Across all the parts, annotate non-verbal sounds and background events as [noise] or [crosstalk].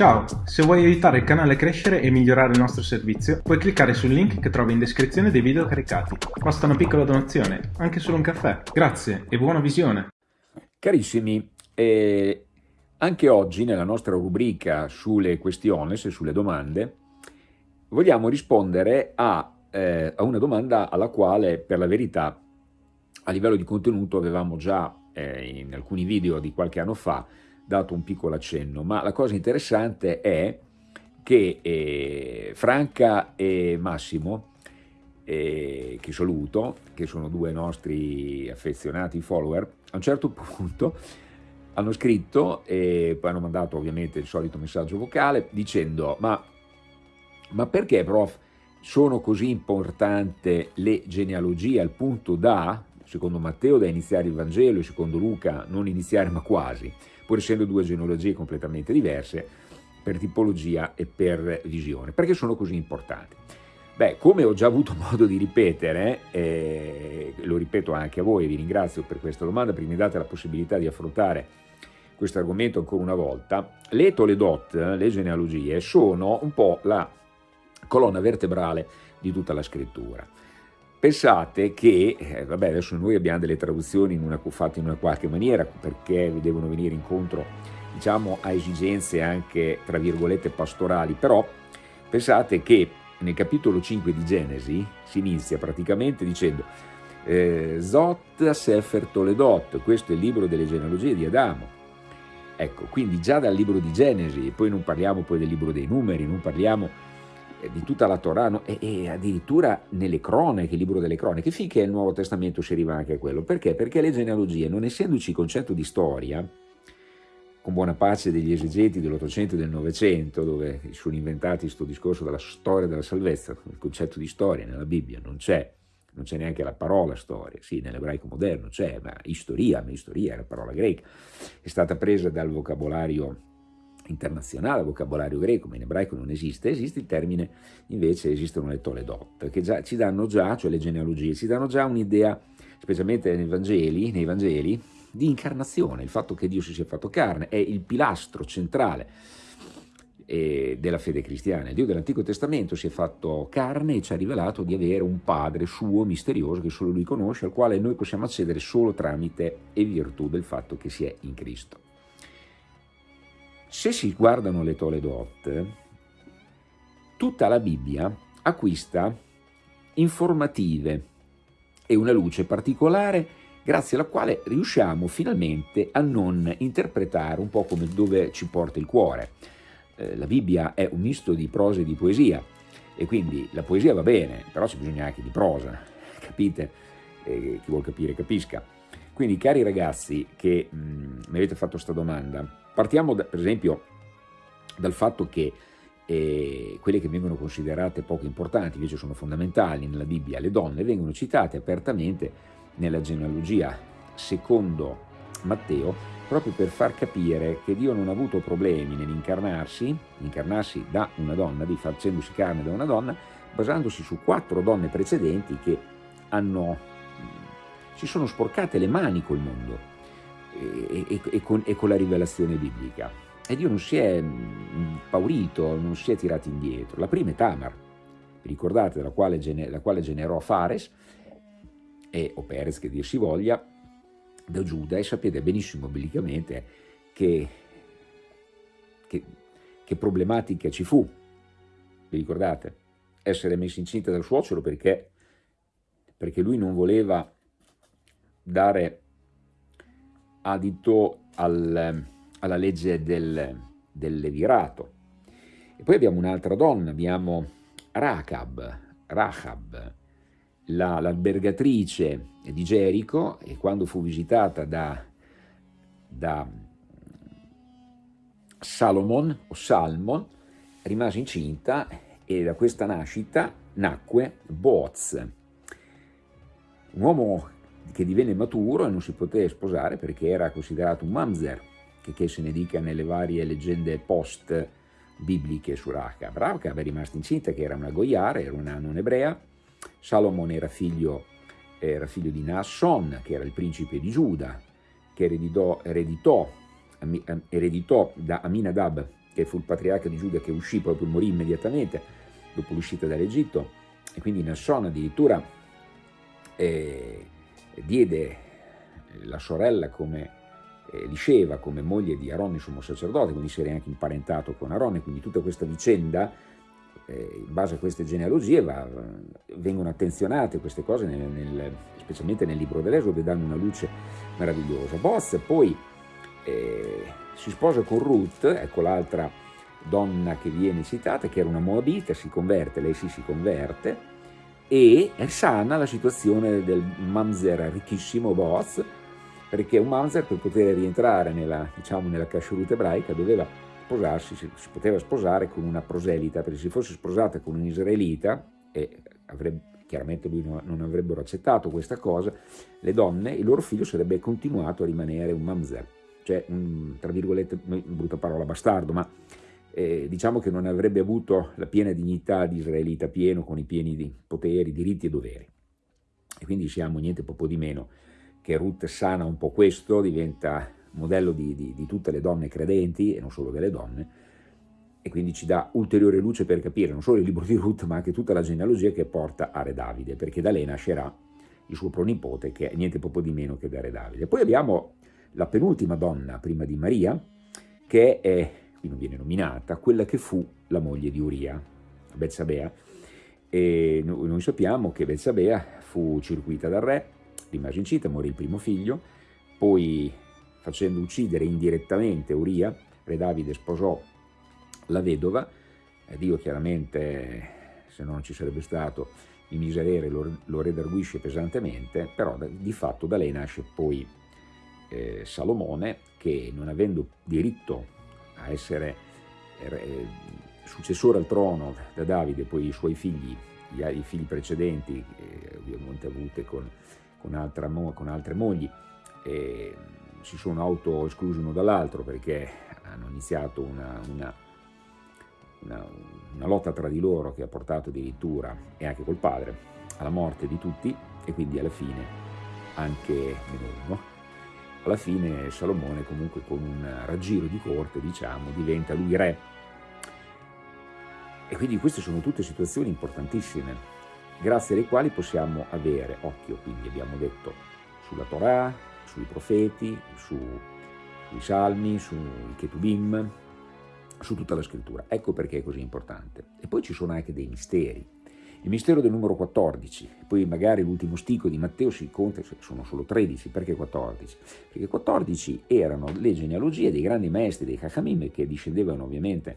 Ciao, se vuoi aiutare il canale a crescere e migliorare il nostro servizio, puoi cliccare sul link che trovi in descrizione dei video caricati. Basta una piccola donazione, anche solo un caffè. Grazie e buona visione! Carissimi, eh, anche oggi nella nostra rubrica sulle questioni, e sulle domande, vogliamo rispondere a, eh, a, una domanda alla quale per la verità a livello di contenuto avevamo già eh, in alcuni video di qualche anno fa dato un piccolo accenno, ma la cosa interessante è che eh, Franca e Massimo, eh, che saluto, che sono due nostri affezionati follower, a un certo [laughs] punto hanno scritto e poi hanno mandato ovviamente il solito messaggio vocale dicendo ma, ma perché prof sono così importanti le genealogie al punto da, secondo Matteo, da iniziare il Vangelo e secondo Luca non iniziare ma quasi? pur essendo due genealogie completamente diverse per tipologia e per visione. Perché sono così importanti? Beh, come ho già avuto [laughs] modo di ripetere, eh, lo ripeto anche a voi, vi ringrazio per questa domanda, perché mi date la possibilità di affrontare questo argomento ancora una volta, le Toledot, le genealogie, sono un po' la colonna vertebrale di tutta la scrittura. Pensate che, eh, vabbè adesso noi abbiamo delle traduzioni in una, fatte in una qualche maniera perché devono venire incontro diciamo a esigenze anche tra virgolette pastorali, però pensate che nel capitolo 5 di Genesi si inizia praticamente dicendo eh, Zot Sefer Toledot, questo è il libro delle genealogie di Adamo. Ecco, quindi già dal libro di Genesi, poi non parliamo poi del libro dei numeri, non parliamo di tutta la Torah no? e, e, addirittura nelle cronache, il libro delle cronache, finché il Nuovo Testamento si arriva anche a quello. Perché? Perché le genealogie, non essendoci concetto di storia, con buona pace degli esegeti dell'Ottocento e del Novecento, dove sono inventati questo discorso della storia della salvezza, il concetto di storia nella Bibbia non c'è, non c'è neanche la parola storia, sì, nell'ebraico moderno c'è, ma istoria, ma istoria è la parola greca, è stata presa dal vocabolario internazionale, vocabolario greco, ma in ebraico non esiste, esiste il termine, invece esistono le Toledot, che già, ci danno già, cioè le genealogie, ci danno già un'idea, specialmente nei Vangeli, nei Vangeli, di incarnazione, il fatto che Dio si sia fatto carne, è il pilastro centrale eh, della fede cristiana. Il Dio dell'Antico Testamento si è fatto carne e ci ha rivelato di avere un Padre suo misterioso che solo Lui conosce, al quale noi possiamo accedere solo tramite e virtù del fatto che si è in Cristo. Se si guardano le Toledot, tutta la Bibbia acquista informative e una luce particolare grazie alla quale riusciamo finalmente a non interpretare un po' come dove ci porta il cuore. Eh, la Bibbia è un misto di prosa e di poesia e quindi la poesia va bene, però c'è bisogno anche di prosa, [laughs] capite? Eh, chi vuol capire capisca. Quindi cari ragazzi che mm, mi avete fatto questa domanda, Partiamo da, per esempio dal fatto che eh, quelle che vengono considerate poco importanti, invece sono fondamentali nella Bibbia, le donne vengono citate apertamente nella genealogia secondo Matteo, proprio per far capire che Dio non ha avuto problemi nell'incarnarsi, incarnarsi da una donna, di facendosi carne da una donna, basandosi su quattro donne precedenti che hanno, si sono sporcate le mani col mondo, e, e, e, con, e, con, la rivelazione biblica. E Dio non si è impaurito, non si è tirato indietro. La prima è Tamar, vi ricordate, la quale, la quale generò Fares, e, o Perez che dir si voglia, da Giuda, e sapete benissimo biblicamente che, che, che problematica ci fu, vi ricordate? Essere messa incinta dal suocero perché, perché lui non voleva dare adito al, alla legge del, del levirato. E poi abbiamo un'altra donna, abbiamo Rahab, Rahab l'albergatrice la, di Gerico, e quando fu visitata da, da Salomon o Salmon, rimase incinta e da questa nascita nacque Boaz, un uomo che divenne maturo e non si poté sposare perché era considerato un mamzer, che, che se ne dica nelle varie leggende post bibliche su Rahab. Rahab è rimasta incinta, che era una goiara, era una non ebrea, Salomon era figlio, era figlio di Naasson, che era il principe di Giuda, che ereditò, ereditò, ereditò da Aminadab, che fu il patriarca di Giuda che uscì, proprio morì immediatamente dopo l'uscita dall'Egitto, e quindi Nasson addirittura eh, diede la sorella come eh, come moglie di Aronne, sommo sacerdote, quindi si era anche imparentato con Aronne, quindi tutta questa vicenda, eh, in base a queste genealogie, va, vengono attenzionate queste cose, nel, nel, specialmente nel libro dell'Esodo, e danno una luce meravigliosa. Boz poi eh, si sposa con Ruth, ecco l'altra donna che viene citata, che era una Moabita, si converte, lei sì si converte, e sana la situazione del mamzer ricchissimo Boaz, perché un mamzer per poter rientrare nella, diciamo, nella kashrut ebraica doveva sposarsi, si, si, poteva sposare con una proselita, perché se fosse sposata con un israelita, e avrebbe, chiaramente lui non, non, avrebbero accettato questa cosa, le donne, il loro figlio sarebbe continuato a rimanere un mamzer, cioè un, tra virgolette, brutta parola, bastardo, ma eh, diciamo che non avrebbe avuto la piena dignità di israelita pieno con i pieni di poteri, diritti e doveri. E quindi siamo niente poco di meno che Ruth sana un po' questo, diventa modello di, di, di tutte le donne credenti e non solo delle donne, e quindi ci dà ulteriore luce per capire non solo il libro di Ruth ma anche tutta la genealogia che porta a Re Davide, perché da lei nascerà il suo pronipote che è niente poco di meno che da Re Davide. Poi abbiamo la penultima donna prima di Maria, che è qui non viene nominata, quella che fu la moglie di Uria, Betsabea, e noi sappiamo che Betsabea fu circuita dal re, rimase incinta, morì il primo figlio, poi facendo uccidere indirettamente Uria, re Davide sposò la vedova, e Dio chiaramente, se non ci sarebbe stato il miserere, lo, lo redarguisce pesantemente, però di fatto da lei nasce poi eh, Salomone che non avendo diritto a essere eh, successore al trono da Davide, poi i suoi figli, i figli precedenti, eh, ovviamente avute con, con, altra, con altre mogli, eh, si sono auto-esclusi uno dall'altro perché hanno iniziato una, una, una, una, lotta tra di loro che ha portato addirittura, e anche col padre, alla morte di tutti e quindi alla fine anche meno uno alla fine Salomone comunque con un raggiro di corte, diciamo, diventa lui re. E quindi queste sono tutte situazioni importantissime, grazie alle quali possiamo avere occhio, quindi abbiamo detto, sulla Torah, sui profeti, su, sui salmi, sui Ketubim, su tutta la scrittura. Ecco perché è così importante. E poi ci sono anche dei misteri, il mistero del numero 14, poi magari l'ultimo stico di Matteo si conta, sono solo 13, perché 14? Perché 14 erano le genealogie dei grandi maestri dei Chachamim che discendevano ovviamente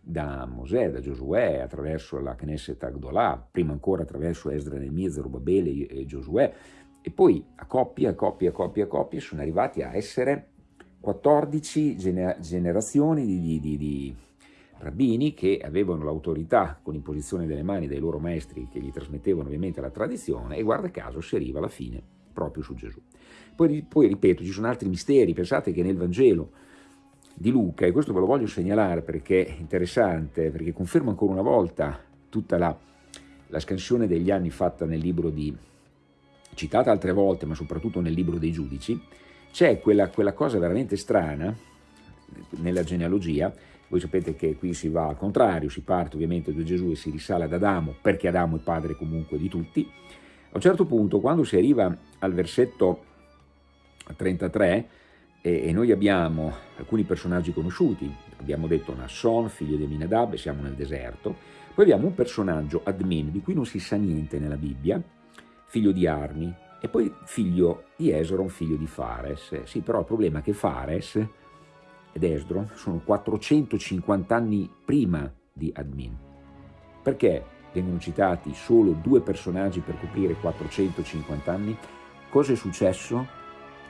da Mosè, da Giosuè, attraverso la Knesset Agdolà, prima ancora attraverso Esdra Nemia, Zerubabele e Giosuè, e poi a coppie, a coppie, a coppie, a coppie sono arrivati a essere 14 generazioni di, di, di, di rabbini che avevano l'autorità con imposizione delle mani dei loro maestri che gli trasmettevano ovviamente la tradizione e guarda caso si arriva alla fine proprio su Gesù. Poi, poi ripeto, ci sono altri misteri, pensate che nel Vangelo di Luca, e questo ve lo voglio segnalare perché è interessante, perché conferma ancora una volta tutta la, la scansione degli anni fatta nel libro di, citata altre volte, ma soprattutto nel libro dei giudici, c'è quella, quella cosa veramente strana nella genealogia voi sapete che qui si va al contrario, si parte ovviamente da Gesù e si risale ad Adamo, perché Adamo è padre comunque di tutti. A un certo punto, quando si arriva al versetto 33, e, noi abbiamo alcuni personaggi conosciuti, abbiamo detto Nasson, figlio di Minadab, siamo nel deserto, poi abbiamo un personaggio, Admin, di cui non si sa niente nella Bibbia, figlio di Armi, e poi figlio di Esron, figlio di Fares. Sì, però il problema è che Fares ed Esdron sono 450 anni prima di Admin. Perché vengono citati solo due personaggi per coprire 450 anni? Cosa è successo?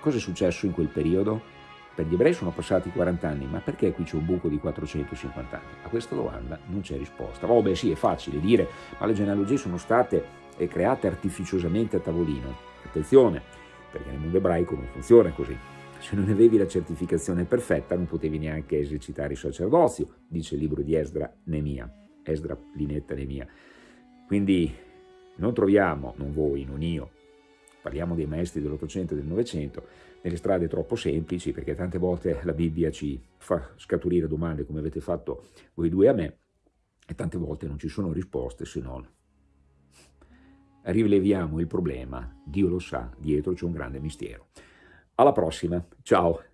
Cosa è successo in quel periodo? Per gli ebrei sono passati 40 anni, ma perché qui c'è un buco di 450 anni? A questa domanda non c'è risposta. Oh beh sì, è facile dire, ma le genealogie sono state eh, create artificiosamente a tavolino. Attenzione, perché nel mondo ebraico non funziona così se non avevi la certificazione perfetta non potevi neanche esercitare il sacerdozio, dice il libro di Esdra Nemia, Esdra Linetta Nemia. Quindi non troviamo, non voi, non io, parliamo dei maestri dell'Ottocento e del Novecento, nelle strade troppo semplici, perché tante volte la Bibbia ci fa scaturire domande come avete fatto voi due a me, e tante volte non ci sono risposte se non rileviamo il problema, Dio lo sa, dietro c'è un grande mistero. Alla prossima, ciao!